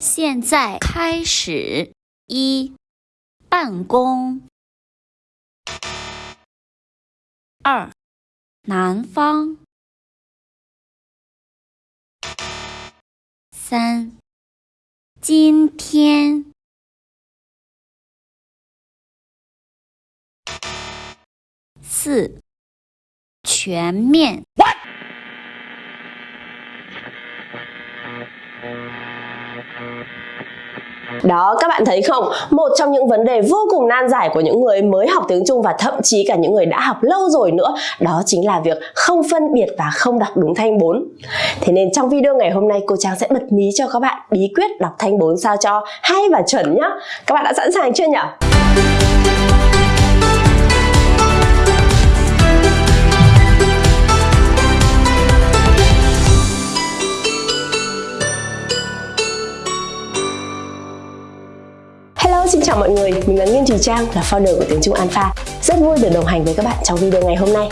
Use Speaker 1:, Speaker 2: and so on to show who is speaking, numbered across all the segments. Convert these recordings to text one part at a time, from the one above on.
Speaker 1: 现在开始一办公。二南方。三今天。四全面。
Speaker 2: Đó, các bạn thấy không? Một trong những vấn đề vô cùng nan giải của những người mới học tiếng Trung và thậm chí cả những người đã học lâu rồi nữa, đó chính là việc không phân biệt và không đọc đúng thanh 4. Thế nên trong video ngày hôm nay, cô Trang sẽ bật mí cho các bạn bí quyết đọc thanh 4 sao cho hay và chuẩn nhá. Các bạn đã sẵn sàng chưa nhỉ? Mọi người, mình là Nguyên Thùy Trang, là founder của Tiếng Trung Alpha. Rất vui được đồng hành với các bạn trong video ngày hôm nay.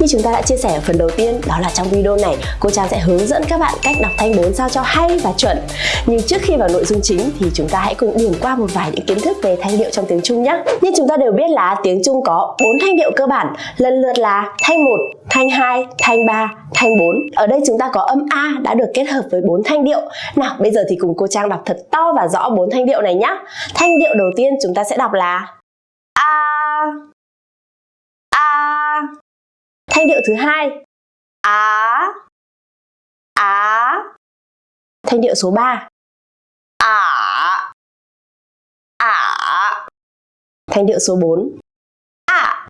Speaker 2: Như chúng ta đã chia sẻ ở phần đầu tiên, đó là trong video này cô Trang sẽ hướng dẫn các bạn cách đọc thanh 4 sao cho hay và chuẩn. Nhưng trước khi vào nội dung chính thì chúng ta hãy cùng điểm qua một vài những kiến thức về thanh điệu trong tiếng Trung nhé. Như chúng ta đều biết là tiếng Trung có 4 thanh điệu cơ bản, lần lượt là thanh 1, thanh 2, thanh 3, thanh 4. Ở đây chúng ta có âm A đã được kết hợp với 4 thanh điệu. Nào, bây giờ thì cùng cô Trang đọc thật to và rõ 4 thanh điệu này nhé. Thanh điệu đầu tiên chúng ta sẽ đọc là A A Thanh điệu thứ hai. Á. Á. Thanh điệu số 3 Ả Ả Thanh điệu số 4 À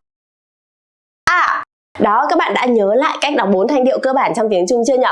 Speaker 2: À đó, các bạn đã nhớ lại cách đọc bốn thanh điệu cơ bản trong tiếng Trung chưa nhỉ?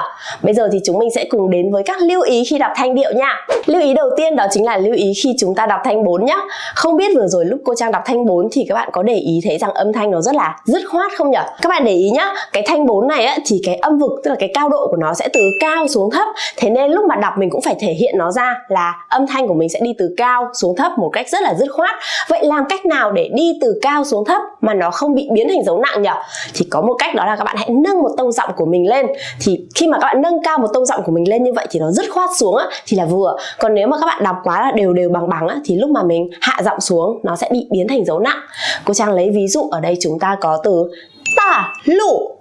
Speaker 2: Bây giờ thì chúng mình sẽ cùng đến với các lưu ý khi đọc thanh điệu nha. Lưu ý đầu tiên đó chính là lưu ý khi chúng ta đọc thanh 4 nhá. Không biết vừa rồi lúc cô Trang đọc thanh 4 thì các bạn có để ý thấy rằng âm thanh nó rất là dứt khoát không nhỉ? Các bạn để ý nhá, cái thanh 4 này á thì cái âm vực tức là cái cao độ của nó sẽ từ cao xuống thấp. Thế nên lúc mà đọc mình cũng phải thể hiện nó ra là âm thanh của mình sẽ đi từ cao xuống thấp một cách rất là dứt khoát. Vậy làm cách nào để đi từ cao xuống thấp mà nó không bị biến thành dấu nặng nhỉ? Thì có có một cách đó là các bạn hãy nâng một tông giọng của mình lên. Thì khi mà các bạn nâng cao một tông giọng của mình lên như vậy thì nó dứt khoát xuống á, thì là vừa. Còn nếu mà các bạn đọc quá là đều đều bằng bằng á, thì lúc mà mình hạ giọng xuống nó sẽ bị biến thành dấu nặng. Cô trang lấy ví dụ ở đây chúng ta có từ tả lụ.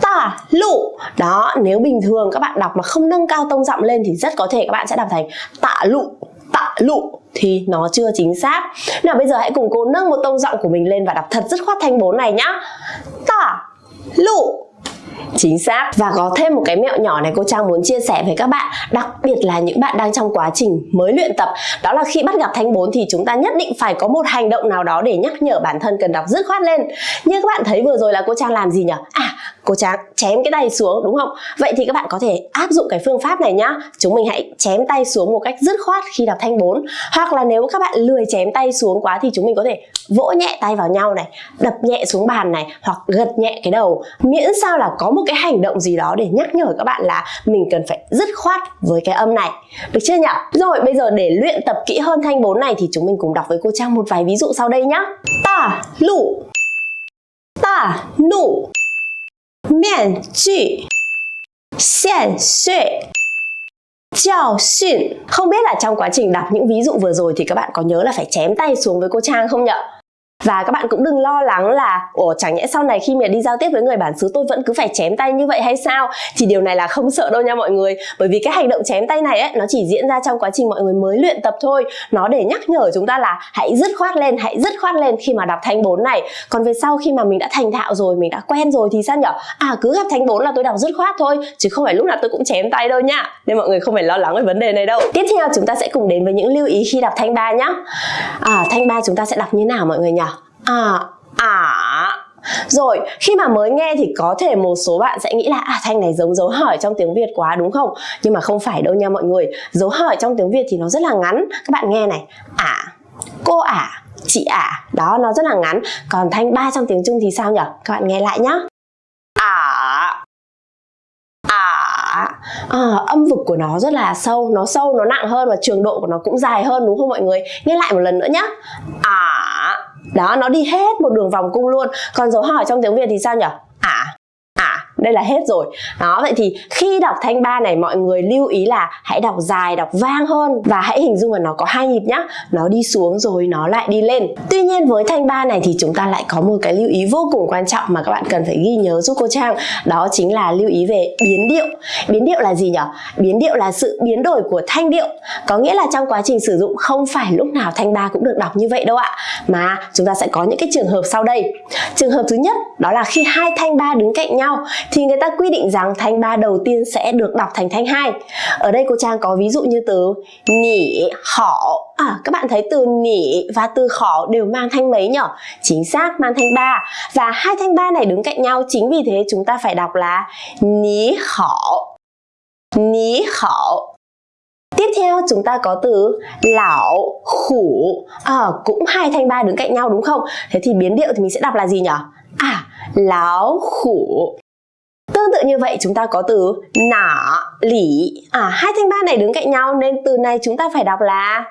Speaker 2: Tả lụ. Đó nếu bình thường các bạn đọc mà không nâng cao tông giọng lên thì rất có thể các bạn sẽ đọc thành tạ lụ tạ lụ thì nó chưa chính xác. Nào, bây giờ hãy cùng cô nâng một tông giọng của mình lên và đọc thật dứt khoát thanh bốn này nhá. Tả lụ. Chính xác. Và có thêm một cái mẹo nhỏ này cô Trang muốn chia sẻ với các bạn, Đặc biệt là những bạn đang trong quá trình mới luyện tập. Đó là khi bắt gặp thanh 4 thì chúng ta nhất định phải có một hành động nào đó để nhắc nhở bản thân cần đọc dứt khoát lên. Như các bạn thấy vừa rồi là cô Trang làm gì nhỉ? À cô Trang chém cái tay xuống, đúng không? Vậy thì các bạn có thể áp dụng cái phương pháp này nhá. Chúng mình hãy chém tay xuống một cách dứt khoát khi đọc thanh 4 Hoặc là nếu các bạn lười chém tay xuống quá thì chúng mình có thể vỗ nhẹ tay vào nhau này, Đập nhẹ xuống bàn này, Hoặc gật nhẹ cái đầu. Miễn sao là có một cái hành động gì đó để nhắc nhở các bạn là mình cần phải dứt khoát với cái âm này. Được chưa nhỉ? Rồi, bây giờ để luyện tập kỹ hơn thanh 4 này thì chúng mình cùng đọc với cô Trang một vài ví dụ sau đây nhá. Ta lụ Ta, nụ. miễn 句现岁 Chào xuyên Không biết là trong quá trình đọc những ví dụ vừa rồi thì các bạn có nhớ là phải chém tay xuống với cô Trang không nhỉ? Và các bạn cũng đừng lo lắng là Ủa chẳng nhẽ sau này khi mà đi giao tiếp với người bản xứ tôi vẫn cứ phải chém tay như vậy hay sao? Thì điều này là không sợ đâu nha mọi người. Bởi vì cái hành động chém tay này ấy, nó chỉ diễn ra trong quá trình mọi người mới luyện tập thôi. Nó để nhắc nhở chúng ta là hãy dứt khoát lên, hãy dứt khoát lên khi mà đọc thanh 4 này. Còn về sau khi mà mình đã thành thạo rồi, mình đã quen rồi thì sao nhở? À cứ gặp thanh 4 là tôi đọc dứt khoát thôi Chứ không phải lúc nào tôi cũng chém tay đâu nha. Nên mọi người không phải lo lắng về vấn đề này đâu. Tiếp theo chúng ta sẽ cùng đến với những lưu ý khi đọc thanh 3 nhá. À, Thanh 3 chúng ta sẽ đọc như nào mọi người nhỉ à à. Rồi khi mà mới nghe thì có thể một số bạn sẽ nghĩ là à thanh này giống dấu hỏi trong tiếng Việt quá đúng không? Nhưng mà không phải đâu nha mọi người. Dấu hỏi trong tiếng Việt thì nó rất là ngắn. Các bạn nghe này. Ả cô ả chị ả đó nó rất là ngắn. Còn thanh ba trong tiếng Trung thì sao nhỉ các bạn nghe lại nhá. Ả ả à, ờ, âm vực của nó rất là sâu. Nó sâu nó nặng hơn và trường độ của nó cũng dài hơn đúng không mọi người? Nghe lại một lần nữa nhá. Ả đó nó đi hết một đường vòng cung luôn. Còn dấu hỏi trong tiếng việt thì sao nhỉ? À, à, đây là hết rồi. Đó vậy thì khi đọc thanh ba này mọi người lưu ý là hãy đọc dài đọc vang hơn và hãy hình dung là nó có hai nhịp nhá. Nó đi xuống rồi nó lại đi lên. Tuy nhiên với thanh ba này thì chúng ta lại có một cái lưu ý vô cùng quan trọng mà các bạn cần phải ghi nhớ giúp cô Trang. Đó chính là lưu ý về biến điệu. Biến điệu là gì nhỉ? Biến điệu là sự biến đổi của thanh điệu. Có nghĩa là trong quá trình sử dụng không phải lúc nào thanh ba cũng được đọc như vậy đâu ạ mà chúng ta sẽ có những cái trường hợp sau đây. Trường hợp thứ nhất đó là khi hai thanh ba đứng cạnh nhau thì người ta quy định rằng thanh ba đầu tiên sẽ được đọc thành thanh hai. Ở đây cô Trang có ví dụ như từ nỉ họ. À, các bạn thấy từ nỉ và từ khỏ đều mang thanh mấy nhỉ chính xác mang thanh ba. Và hai thanh ba này đứng cạnh nhau chính vì thế chúng ta phải đọc là ní khỏ ní khỏ Tiếp theo chúng ta có từ lão khủ à, cũng hai thanh ba đứng cạnh nhau đúng không? Thế thì biến điệu thì mình sẽ đọc là gì nhỉ? À, lão khủ Tương tự như vậy chúng ta có từ nả lỉ à, Hai thanh ba này đứng cạnh nhau nên từ này chúng ta phải đọc là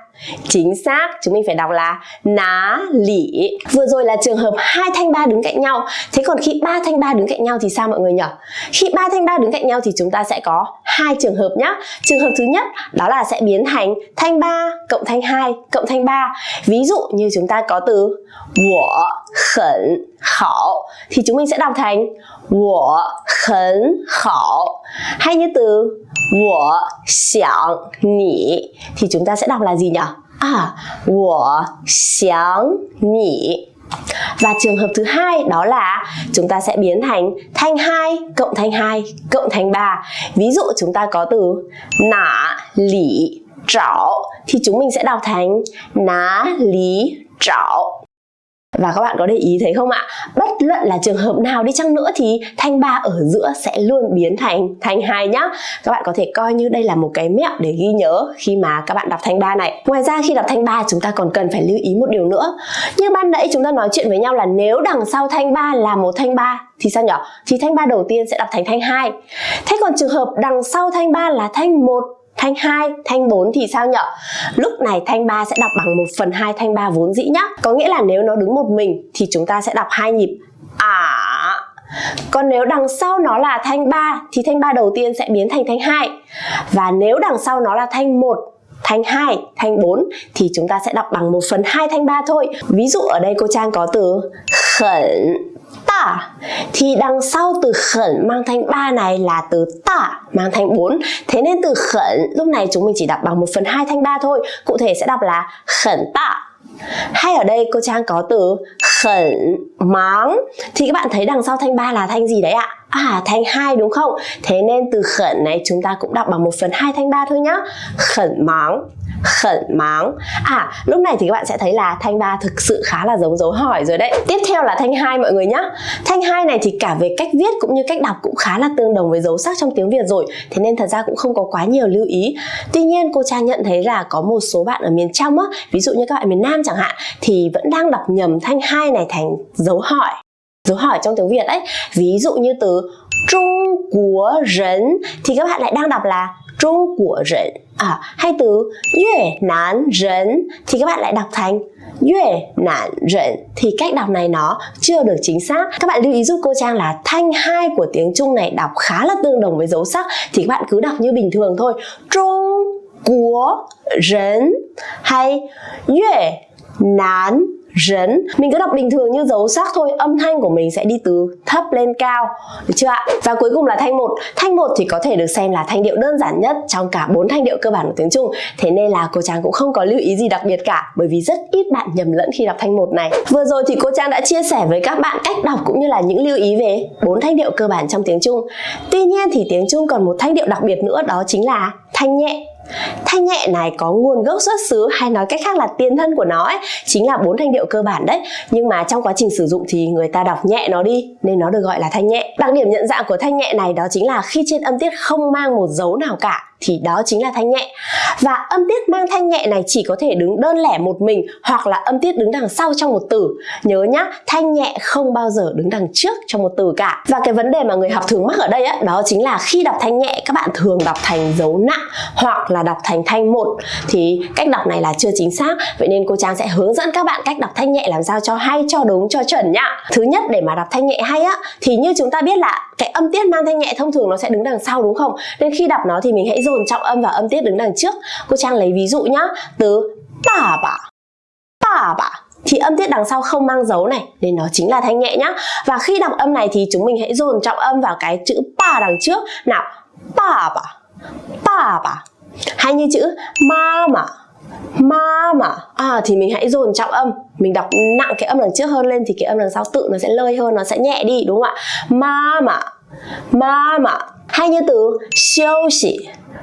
Speaker 2: Chính xác, chúng mình phải đọc là ná lỉ Vừa rồi là trường hợp hai thanh ba đứng cạnh nhau Thế còn khi ba thanh ba đứng cạnh nhau thì sao mọi người nhỉ? Khi ba thanh ba đứng cạnh nhau thì chúng ta sẽ có hai trường hợp nhé. Trường hợp thứ nhất đó là sẽ biến thành thanh 3 cộng thanh 2 cộng thanh 3. Ví dụ như chúng ta có từ 我很好 thì chúng mình sẽ đọc thành 我很好. hay như từ 我想你 thì chúng ta sẽ đọc là gì nhỉ? À, 我想你 và trường hợp thứ hai đó là chúng ta sẽ biến thành thanh 2 cộng thanh 2 cộng thanh 3. Ví dụ chúng ta có từ nả, lý trảo thì chúng mình sẽ đọc thành ná lý trảo và các bạn có để ý thấy không ạ? Bất luận là trường hợp nào đi chăng nữa thì thanh ba ở giữa sẽ luôn biến thành thanh hai nhá. Các bạn có thể coi như đây là một cái mẹo để ghi nhớ khi mà các bạn đọc thanh ba này. Ngoài ra khi đọc thanh ba chúng ta còn cần phải lưu ý một điều nữa. Như ban nãy chúng ta nói chuyện với nhau là nếu đằng sau thanh ba là một thanh ba thì sao nhỉ? Thì thanh ba đầu tiên sẽ đọc thành thanh hai. Thế còn trường hợp đằng sau thanh ba là thanh một thanh 2, thanh 4 thì sao nhở? Lúc này thanh 3 sẽ đọc bằng 1 phần 2 thanh 3 vốn dĩ nhá. Có nghĩa là nếu nó đứng một mình thì chúng ta sẽ đọc hai nhịp à. Còn nếu đằng sau nó là thanh 3 thì thanh 3 đầu tiên sẽ biến thành thanh 2. Và nếu đằng sau nó là thanh 1 thanh 2, thanh 4 thì chúng ta sẽ đọc bằng 1 phần 2 thanh 3 thôi. Ví dụ ở đây cô Trang có từ khẩn ta. Thì đằng sau từ khẩn mang thanh 3 này là từ ta mang thanh 4 thế nên từ khẩn, lúc này chúng mình chỉ đọc bằng 1 phần 2 thanh 3 thôi. Cụ thể sẽ đọc là khẩn ta hay ở đây cô Trang có từ khẩn máng. Thì các bạn thấy đằng sau thanh 3 là thanh gì đấy ạ? À thanh 2 đúng không? Thế nên từ khẩn này chúng ta cũng đọc bằng 1 phần 2 thanh 3 thôi nhá. Khẩn máng khẩn máng. À lúc này thì các bạn sẽ thấy là thanh ba thực sự khá là giống dấu hỏi rồi đấy. Tiếp theo là thanh hai mọi người nhá. Thanh hai này thì cả về cách viết cũng như cách đọc cũng khá là tương đồng với dấu sắc trong tiếng việt rồi. Thế nên thật ra cũng không có quá nhiều lưu ý. Tuy nhiên, cô trang nhận thấy là có một số bạn ở miền trong á, ví dụ như các bạn miền nam chẳng hạn, thì vẫn đang đọc nhầm thanh hai này thành dấu hỏi dấu hỏi trong tiếng Việt ấy. Ví dụ như từ Trung Quốc rấn thì các bạn lại đang đọc là Trung Quốc rấn à, Hay từ Việt Nam rấn thì các bạn lại đọc thành Việt Nam rấn thì cách đọc này nó chưa được chính xác. Các bạn lưu ý giúp cô Trang là thanh hai của tiếng Trung này đọc khá là tương đồng với dấu sắc. Thì các bạn cứ đọc như bình thường thôi. Trung Quốc rấn hay Việt Nam rấn. Mình cứ đọc bình thường như dấu sắc thôi, âm thanh của mình sẽ đi từ thấp lên cao, được chưa ạ? Và cuối cùng là thanh một. Thanh một thì có thể được xem là thanh điệu đơn giản nhất trong cả bốn thanh điệu cơ bản của tiếng Trung. Thế nên là cô Trang cũng không có lưu ý gì đặc biệt cả, bởi vì rất ít bạn nhầm lẫn khi đọc thanh một này. Vừa rồi thì cô Trang đã chia sẻ với các bạn cách đọc cũng như là những lưu ý về bốn thanh điệu cơ bản trong tiếng Trung. Tuy nhiên thì tiếng Trung còn một thanh điệu đặc biệt nữa, đó chính là thanh nhẹ. Thanh nhẹ này có nguồn gốc xuất xứ hay nói cách khác là tiền thân của nó ấy, chính là bốn thanh điệu cơ bản đấy. Nhưng mà trong quá trình sử dụng thì người ta đọc nhẹ nó đi nên nó được gọi là thanh nhẹ. Đặc điểm nhận dạng của thanh nhẹ này đó chính là khi trên âm tiết không mang một dấu nào cả thì đó chính là thanh nhẹ. Và âm tiết mang thanh nhẹ này chỉ có thể đứng đơn lẻ một mình hoặc là âm tiết đứng đằng sau trong một từ. Nhớ nhá, thanh nhẹ không bao giờ đứng đằng trước trong một từ cả. Và cái vấn đề mà người học thường mắc ở đây á, đó chính là khi đọc thanh nhẹ các bạn thường đọc thành dấu nặng hoặc là đọc thành thanh một thì cách đọc này là chưa chính xác. Vậy nên cô Trang sẽ hướng dẫn các bạn cách đọc thanh nhẹ làm sao cho hay, cho đúng, cho chuẩn nhá. Thứ nhất để mà đọc thanh nhẹ hay á thì như chúng ta biết là cái âm tiết mang thanh nhẹ thông thường nó sẽ đứng đằng sau đúng không? Nên khi đọc nó thì mình hãy dồn dồn trọng âm và âm tiết đứng đằng trước. Cô Trang lấy ví dụ nhá, từ bà bà, bà bà thì âm tiết đằng sau không mang dấu này nên nó chính là thanh nhẹ nhá. Và khi đọc âm này thì chúng mình hãy dồn trọng âm vào cái chữ ba đằng trước. Nào, ba ba ba ba Hay như chữ ma mà ma mà à thì mình hãy dồn trọng âm. Mình đọc nặng cái âm đằng trước hơn lên thì cái âm đằng sau tự nó sẽ lơi hơn nó sẽ nhẹ đi đúng không ạ? Ma mà ma mà hay như từ siêu xỉ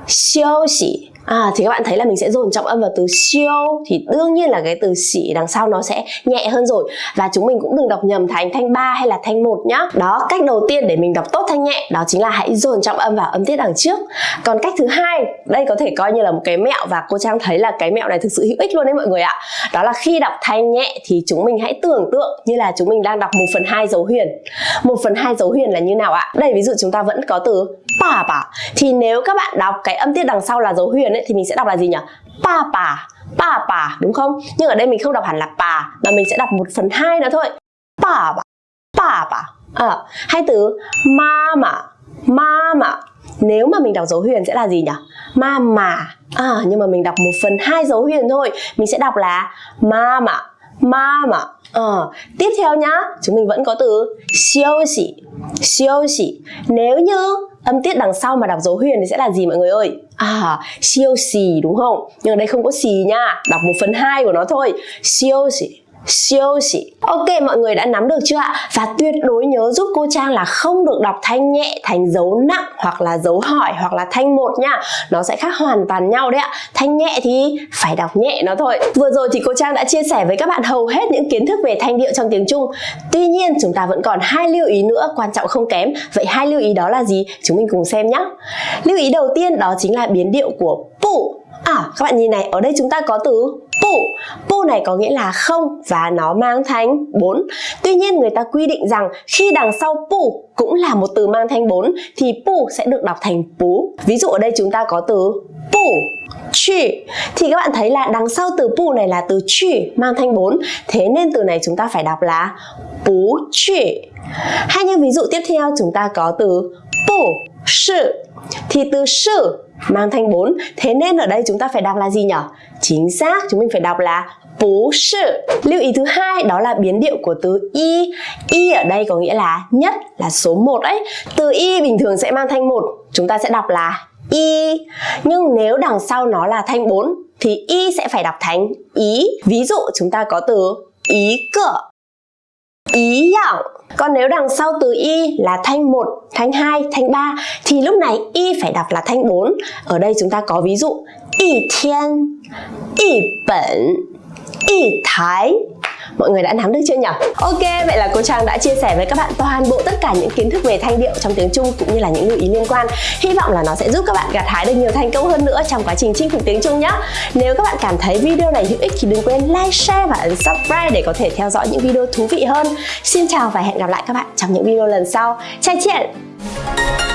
Speaker 2: siêu xỉ À, thì các bạn thấy là mình sẽ dồn trọng âm vào từ siêu thì đương nhiên là cái từ xỉ đằng sau nó sẽ nhẹ hơn rồi và chúng mình cũng đừng đọc nhầm thành thanh 3 hay là thanh 1 nhá. Đó, cách đầu tiên để mình đọc tốt thanh nhẹ đó chính là hãy dồn trọng âm vào âm tiết đằng trước. Còn cách thứ hai, đây có thể coi như là một cái mẹo và cô Trang thấy là cái mẹo này thực sự hữu ích luôn đấy mọi người ạ. Đó là khi đọc thanh nhẹ thì chúng mình hãy tưởng tượng như là chúng mình đang đọc 1 phần 2 dấu huyền. 1 phần 2 dấu huyền là như nào ạ? Đây ví dụ chúng ta vẫn có từ papa. Thì nếu các bạn đọc cái âm tiết đằng sau là dấu huyền ấy thì mình sẽ đọc là gì nhỉ? Papa. Papa đúng không? Nhưng ở đây mình không đọc hẳn là pa mà mình sẽ đọc một phần hai nữa thôi. Papa. Papa. À, hay từ mama. Mama. Nếu mà mình đọc dấu huyền sẽ là gì nhỉ? Mama. À, nhưng mà mình đọc một phần hai dấu huyền thôi. Mình sẽ đọc là mama. Mama ờ. tiếp theo nhá chúng mình vẫn có từ siêu xỉ siêu xỉ. Nếu như âm tiết đằng sau mà đọc dấu huyền thì sẽ là gì mọi người ơi? À siêu xì đúng không? Nhưng ở đây không có xì nha đọc một phần hai của nó thôi. Siêu xỉ, siêu xỉ. Ok mọi người đã nắm được chưa ạ? Và tuyệt đối nhớ giúp cô Trang là không được đọc thanh nhẹ thành dấu nặng hoặc là dấu hỏi hoặc là thanh một nha. Nó sẽ khác hoàn toàn nhau đấy ạ. Thanh nhẹ thì phải đọc nhẹ nó thôi. Vừa rồi thì cô Trang đã chia sẻ với các bạn hầu hết những kiến thức về thanh điệu trong tiếng Trung. Tuy nhiên chúng ta vẫn còn hai lưu ý nữa quan trọng không kém. Vậy hai lưu ý đó là gì? Chúng mình cùng xem nhé Lưu ý đầu tiên đó chính là biến điệu của pu. À các bạn nhìn này, ở đây chúng ta có từ pu Pu này có nghĩa là không và nó mang thanh 4 Tuy nhiên, người ta quy định rằng khi đằng sau pu cũng là một từ mang thanh 4 thì pu sẽ được đọc thành pú. Ví dụ ở đây chúng ta có từ pu chi thì các bạn thấy là đằng sau từ pu này là từ chi mang thanh 4 thế nên từ này chúng ta phải đọc là pú chi hay như ví dụ tiếp theo chúng ta có từ pu sự. Thì từ sự mang thanh 4 thế nên ở đây chúng ta phải đọc là gì nhỉ chính xác, chúng mình phải đọc là bú sự. Lưu ý thứ hai, đó là biến điệu của từ y. Y ở đây có nghĩa là nhất, là số 1 ấy. Từ y bình thường sẽ mang thanh 1 chúng ta sẽ đọc là y. Nhưng nếu đằng sau nó là thanh 4 thì y sẽ phải đọc thành ý. Ví dụ chúng ta có từ ý cửa ý dạng còn nếu đằng sau từ y là thanh 1, thanh 2, thanh 3 thì lúc này y phải đọc là thanh 4. Ở đây chúng ta có ví dụ y thiên, y bẩn, y thái Mọi người đã nắm được chưa nhỉ? Ok, vậy là cô Trang đã chia sẻ với các bạn toàn bộ tất cả những kiến thức về thanh điệu trong tiếng Trung cũng như là những lưu ý liên quan. Hy vọng là nó sẽ giúp các bạn gặt hái được nhiều thành công hơn nữa trong quá trình chinh phục tiếng Trung nhé. Nếu các bạn cảm thấy video này hữu ích thì đừng quên like, share và ấn subscribe để có thể theo dõi những video thú vị hơn. Xin chào và hẹn gặp lại các bạn trong những video lần sau. Chào chuyện!